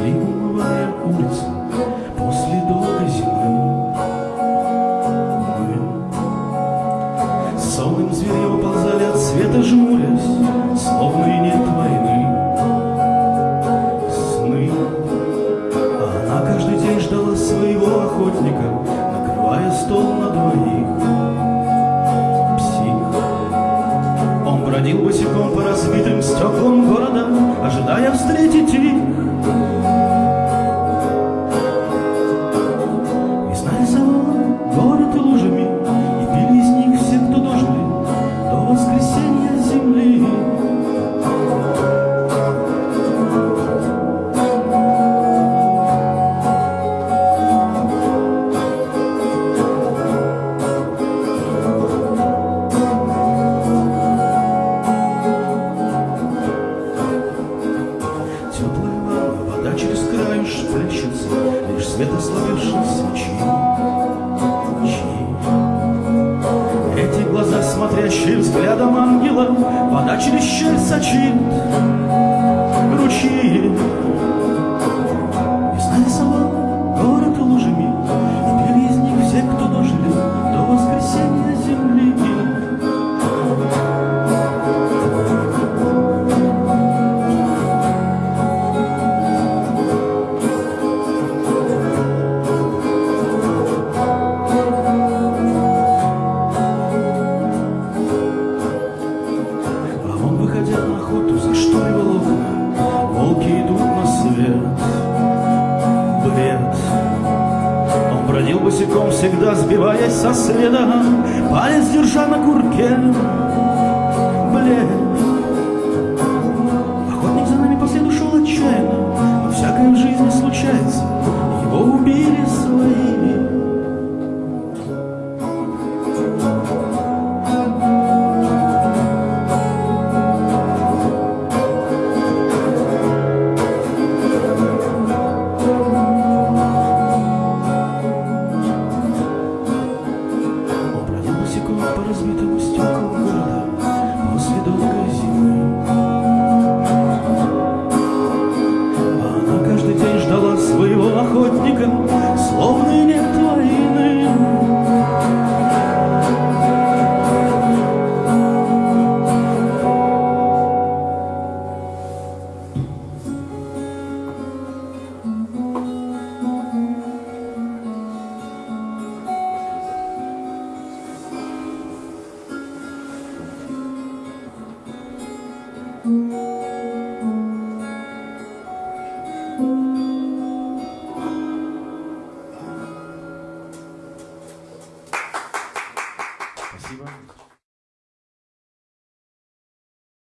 тоскливая улица после долгой зимы. Мы сонным зверем ползали от света жмурясь, словно и нет войны. Сны. А она каждый день ждала своего охотника, накрывая стол на двоих. Псих. Он бродил босиком по разбитым стеклам города, ожидая встретить их. Край плещется, Лишь свет ослабевшей свечи. Эти глаза, смотрящие взглядом ангела, через щель сочит ручьи. Бродил босиком, всегда сбиваясь со следа. Палец держа на курке. Блед. Охотник за нами по шел отчаянно. Но всякое в жизни случается. Его убили свои. Спасибо.